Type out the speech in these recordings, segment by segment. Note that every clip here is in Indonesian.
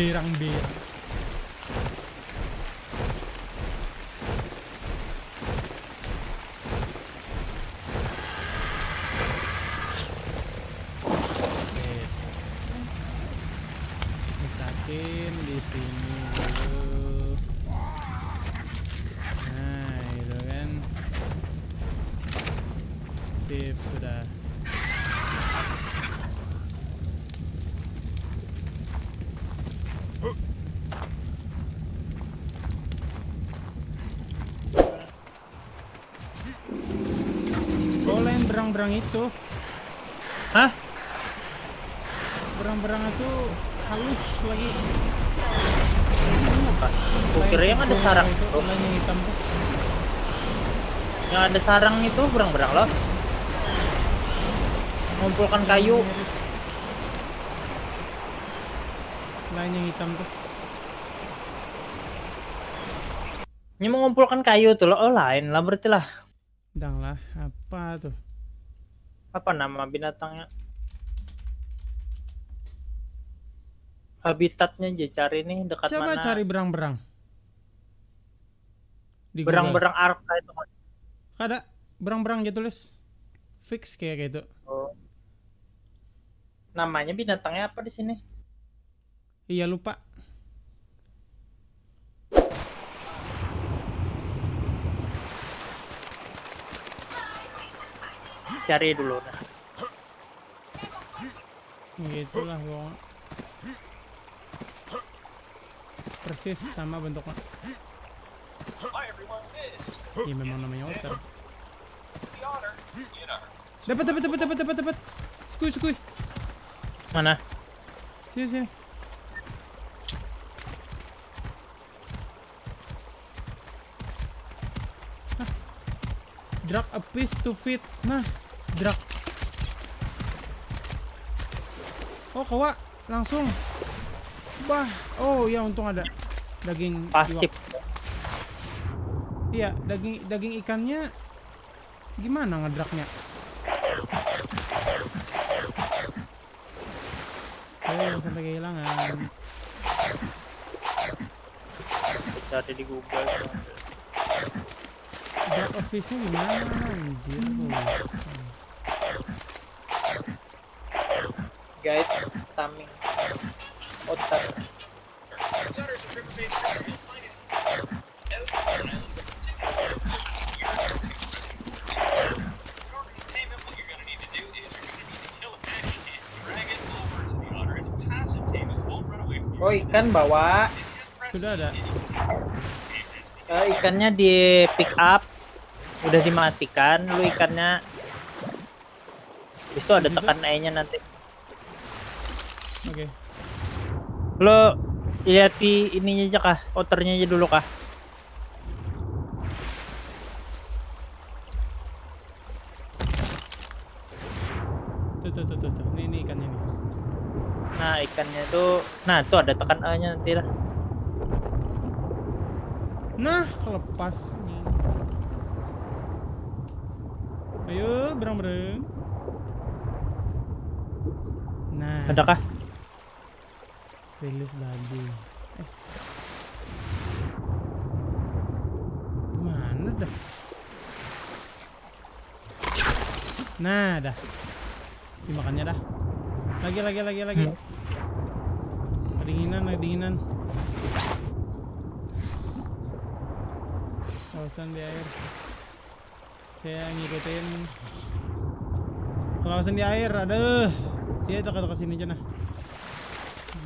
berang-berang. Letakkin di sini dulu. Nah, itu kan. Sip, sudah. Kalau berang-berang itu, Hah? berang-berang itu halus lagi. Gua kira yang ada sarang itu, lain yang hitam tuh. Yang ada sarang itu berang-berang loh. Ngumpulkan kayu. Lain yang hitam tuh. Ini mengumpulkan kayu tuh loh. Oh lain lah berarti lah. Dang lah, apa tuh? Apa nama binatangnya? Habitatnya aja cari nih dekat Coba mana. cari berang-berang. Berang-berang arka itu. Ada berang-berang gitu tulis. Fix kayak gitu. Oh. Namanya binatangnya apa di sini? Iya lupa. Cari dulu. Nah. Gitulah pokoknya. Persis sama bentuknya. Iya memang namanya otter. Dapat dapat dapat dapat dapat dapat. Skui skui. Mana? Sini sini. Drag a piece to fit. Nah, drag. Oh, kawa langsung. Bah. Oh, ya untung ada daging Pasif. Iya, daging daging ikannya gimana ngedraknya? Oh, sampai kehilangan. Cari di Google. Drop office-nya gimana? Anjir, tuh. Guide taming. Otter. Oh ikan bawa. Sudah ada. Eh, ikannya di pick up. Udah dimatikan. Lu ikannya. Itu ada tekan E-nya nanti. Oke. Lo lihat di ininya aja kah? Otternya aja dulu kah? Tuh, tuh, tuh, tuh, tuh. Ini, ini ikannya nih. Nah ikannya tuh. Nah tuh ada tekan E-nya nanti lah. Nah, kelepas nih. Ayo, berang-berang. Nah, Ada kah? Rilis babi. Eh. Mana dah? Nah, dah. Dimakannya dah. Lagi, lagi, lagi, lagi. Hmm. Kedinginan, kedinginan. Kelausan di air. Saya ngikutin. Kelausan di air, aduh. Dia dekat-dekat sini aja nah.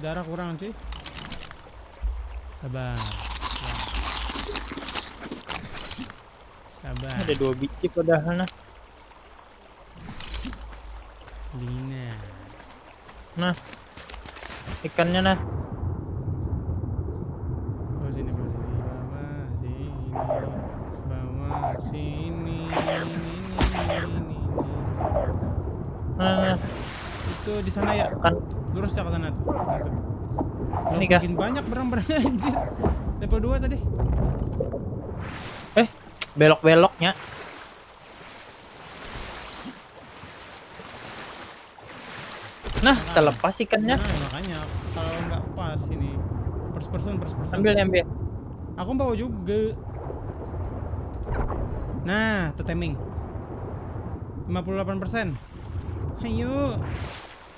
Darah kurang cuy. Sabar. Sabar. Ada dua biji padahal nah. Lina. Nah. Ikannya nah. Bawa sini, bawa sini, bawa sini, bawa sini, ini, ini, ini. Nah, nah. Itu di sana ya. Kan Lurus ya ke sana tuh. Nah, Ini kah? makin banyak berang-berang anjir. Level 2 tadi. eh belok-beloknya. Nah, terlepas ikannya. Nah, makanya kalau nggak pas ini first person first person. Ambil ambil. Aku bawa juga. Nah, teteming. 58%. Ayo.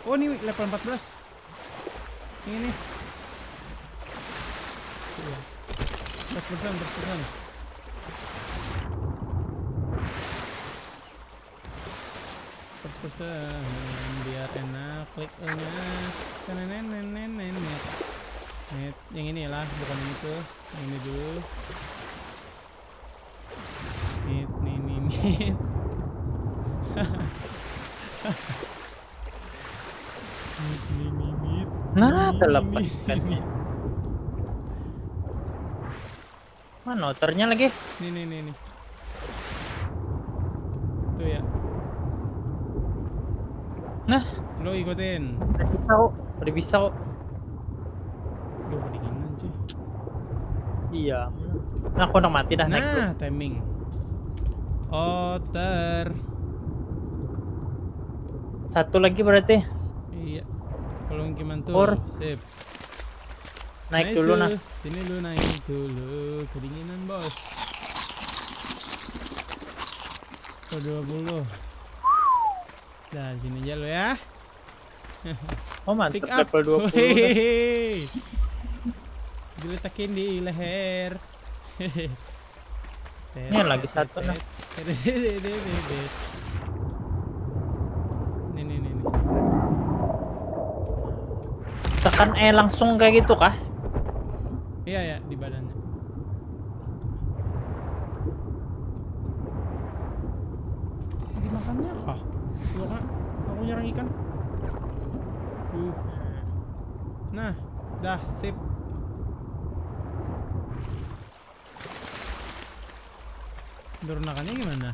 Oh, ini level 14. Ini nih. Iya. First person, first person. First person biar enak klik nya nenek Net, yang ini lah, bukan yang itu. Yang ini dulu. Nit, nit. Nit. Nah, Nih, terlepas nih, ikannya. nih. Mana otornya lagi? Nih, nih, nih, nih. Tuh ya. Nah, Lo ikutin. udah bisa kok. Udah bisa kok. Duh, kedinginan cuy. Iya. Nah, aku udah mati dah naik. Nah, timing. Otter. Satu lagi berarti. Iya. Kalau gimana tuh? Or. Sip. Naik Nice, dulu nah. Sini lu naik dulu. Kedinginan, Bos. Ke 20. Nah, sini aja lu ya. Oh, mantap Pick up. level 20. Hehehe. Diletakin di leher. Ini lagi satu, nah. Nih, nih, nih, nih. Tekan E langsung kayak gitu kah? Iya ya di badannya. Dimakannya apa? Tuh kan, aku nyerang ikan. Uh. Nah, dah sip. Turunakannya gimana?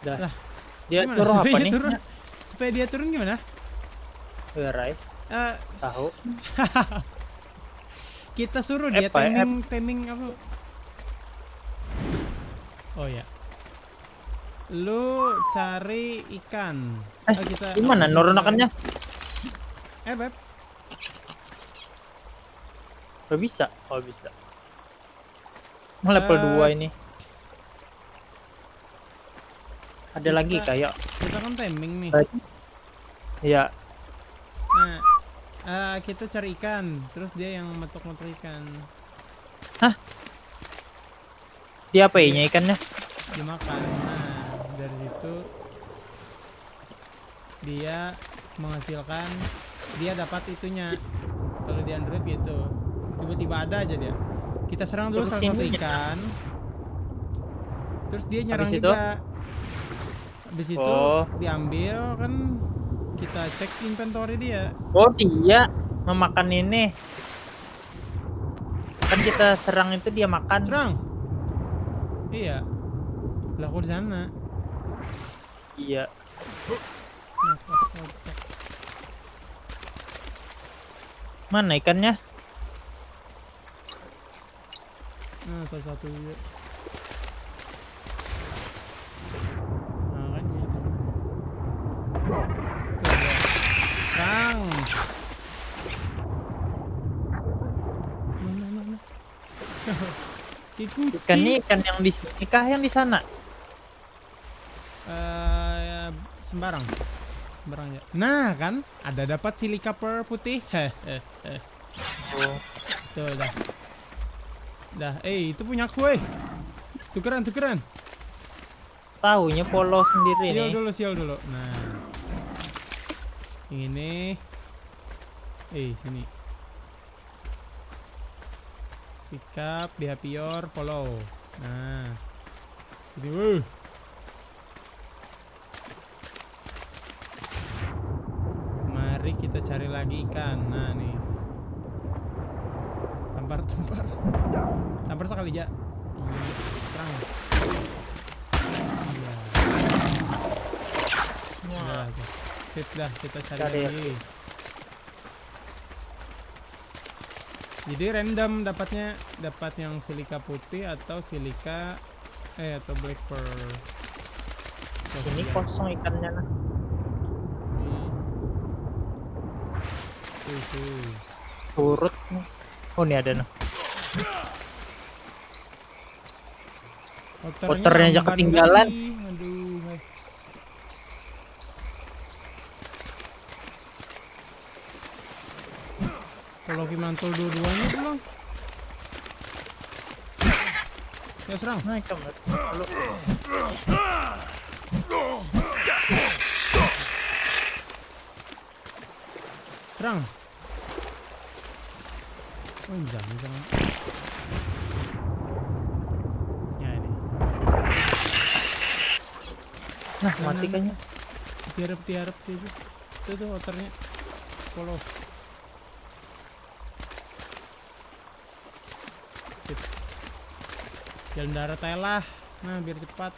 Dah. Lah, Dia turun apa nih? Turun, supaya dia turun gimana? Berai. Eh, Tahu. kita suruh dia Pak, timing timing apa oh ya lu cari ikan Eh, Oh, kita Gimana nurunakannya? eh beb Gak bisa. Oh, bisa. Oh, level 2 ini. Ada lagi kayak kita kan timing nih. Iya. nah eh, kita cari ikan terus dia yang metok-metok ikan. Dia apa nya ikannya? dimakan nah dari situ dia menghasilkan dia dapat itunya. Kalau di Android gitu. Tiba-tiba ada aja dia. Kita serang dulu salah satu ikan. Terus dia nyerang juga habis itu Oh. diambil kan kita cek inventory dia Oh, dia memakan ini. Kan kita serang itu dia makan. serang iya lah aku di sana Iya. Mana ikannya? Nah, salah satu juga. Makanya itu. Tuh, ada. Serang. Mana, mana? Ikuti. Ikan ini ikan yang di sini kah yang di sana? Ya, sembarang. Sembarang ya. Nah, kan ada dapat silika per putih. Hehehe. Oh. Tuh, dah. Dah, eh itu punya aku, eh. Tukeran, tukeran. Taunya polo sendiri Sial nih. dulu, sial dulu. Nah. Ini. Eh, sini. Pick up, behavior, follow. Nah. Sini, wuh. Mari kita cari lagi ikan. Nah, nih. Tampar, tampar. Tampar sekali, Ja. Iya, serang. Iya. Tuh. Sip dah, kita cari Cari. lagi. Jadi random dapatnya dapat yang silika putih atau silika eh atau black pearl. sini kosong ikannya nah. Tuh, tuh. Turut nih. Oh ini ada. Outernya Outernya aja ketinggalan. Aduh. Kalau Kimantul dua-duanya pulang. Ya serang. Kamar. Halo. Serang. Oh, jangan jangan. Ya ini. Nah, mati kayaknya. Tiarap tiarap itu. Itu tuh outernya. Follow. Jalan darat aja lah. Nah, biar cepat.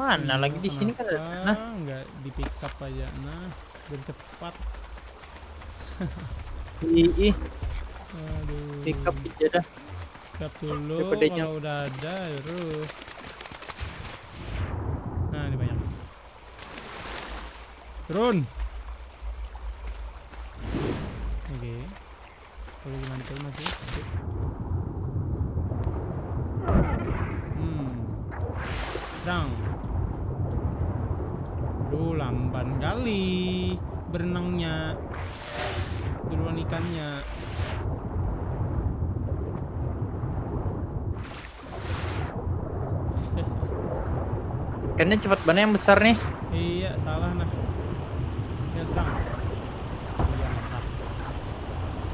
Mana Iya, lagi di sini kan Nah, nggak di pick up aja. Nah, biar cepat. ih, Aduh. pick up aja dah. Pick up dulu kalau udah ada terus. Nah, ini banyak. Turun. Oke. Mantul masih. Sip. Hmm. Serang. Duh, lamban kali berenangnya. Duluan ikannya. Ikannya cepat banget yang besar nih. Iya, salah nah. Ya serang.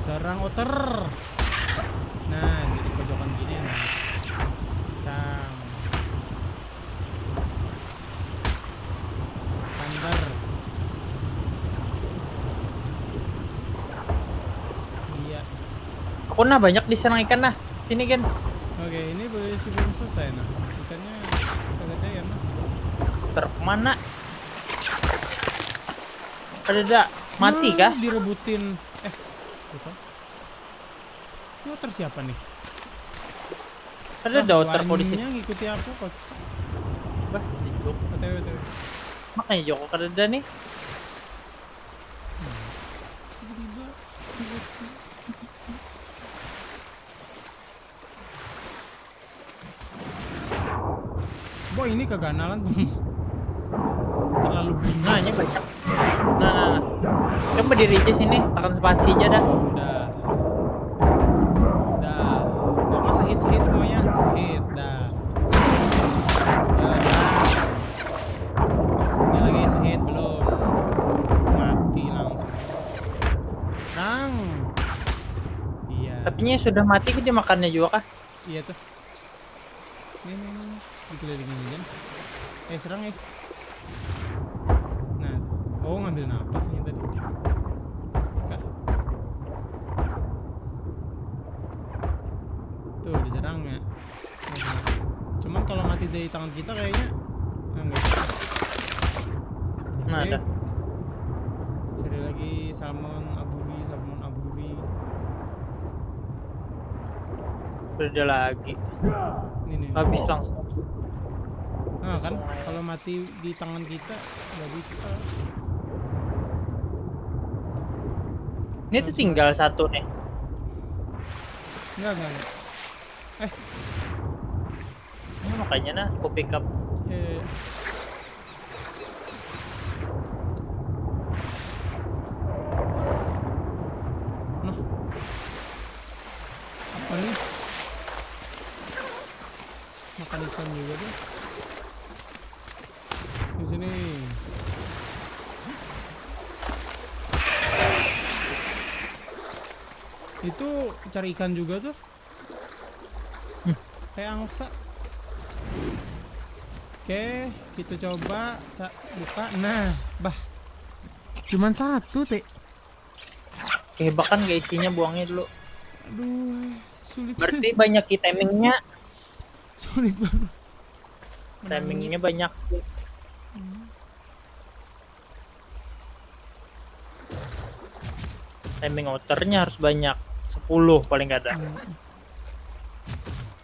Serang otter. Nah, ini di pojokan gini nah. Serang. Thunder. Iya. Aku nah banyak diserang ikan nah. Sini kan. Oke, ini boleh sebelum selesai nah. Ikannya kegedean nah. Ter ke mana? Ada mati Nah, kah? Direbutin. Ini otter siapa nih? Ada kok di sini. Lainnya ngikuti aku kok. Bah, si Jok. OTW, OTW. Makanya Joko kada ada nih. Tiba-tiba Boy ini keganalan terlalu bingung. Banyak. Nah, nah, nah. Coba diri aja sini, tekan spasi aja dah. Udah. Udah. Kok masa hit hit semuanya? Hit dah. Ya udah. Ini lagi hit belum. Mati langsung. Nang. Iya. Tapi sudah mati dia makannya juga kah? Iya tuh. Ini, ini, ini. Dikelilingin hujan. Eh, serang eh. Oh ngambil napas ini tadi. Kah. Tuh, diserang ya. Cuman kalau mati dari tangan kita kayaknya ah, enggak. Nah, ada. Cari lagi salmon aburi, salmon aburi. Sudah ada lagi. Ini nih. Habis langsung. Nah kan kalau mati di tangan kita nggak bisa. Ini tuh tinggal satu nih. Enggak enggak. enggak. Ini makanya nah, aku pick up. Eh. Nah. Apa nih? Makan ikan juga dia. Di sini. Itu cari ikan juga tuh. Kayak angsa. Oke, kita coba ca- buka. Nah, bah. Cuman satu, Teh. Kehebakan gak isinya buangnya dulu. Aduh, sulit. Berarti banyak ki timingnya. sulit banget. Timingnya banyak. Timing outernya harus banyak. 10 paling gak ada.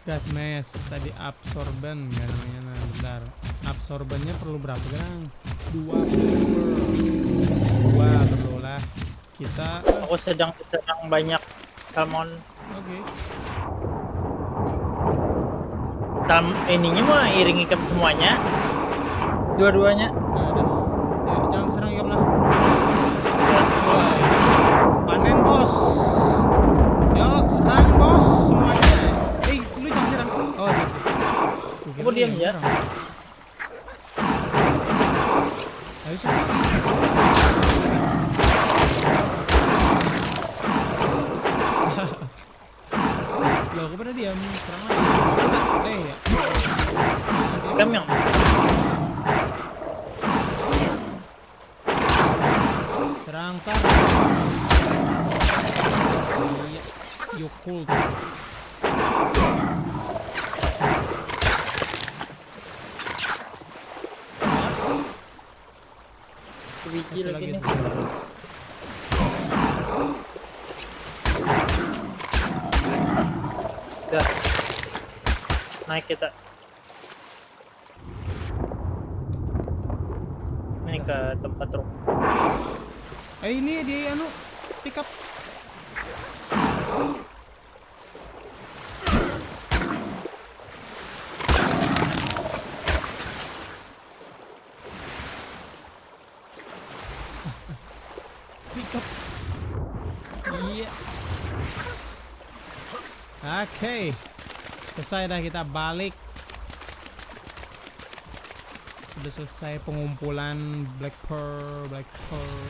gas mask tadi absorben ya namanya nah bentar absorbennya perlu berapa sekarang dua dua perlu lah kita Aku sedang sedang banyak salmon. oke Salm ininya mah iring ikan semuanya. Dua-duanya. Nah, udah. Ya, jangan serang ikan lah Woi. panen bos yo serang bos semuanya eh lu jangan nyerang oh siap siap Lu diam ya. ayo sih Loh, aku pada diam, serang lagi. Eh, ya. Kamu yang Serang kan. Iya, Yukul. biji Satu lagi lagi. nih. Udah. Naik kita. Ini ke tempat truk. Eh ini di anu pick up. Pick. Iya. Oke. Selesai dah kita balik. Sudah selesai pengumpulan Black Pearl, Black Pearl.